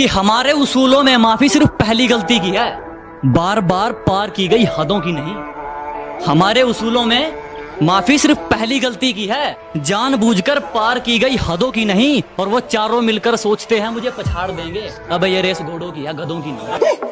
कि हमारे उसूलों में माफ़ी सिर्फ़ पहली गलती की है। बार बार पार की गई हदों की नहीं। हमारे उसूलों में माफ़ी सिर्फ़ पहली गलती की है। जानबूझकर पार की गई हदों की नहीं, और वो चारों मिलकर सोचते हैं, मुझे पछाड़ देंगे। अब ये रेस घोड़ों की है, गधों की नहीं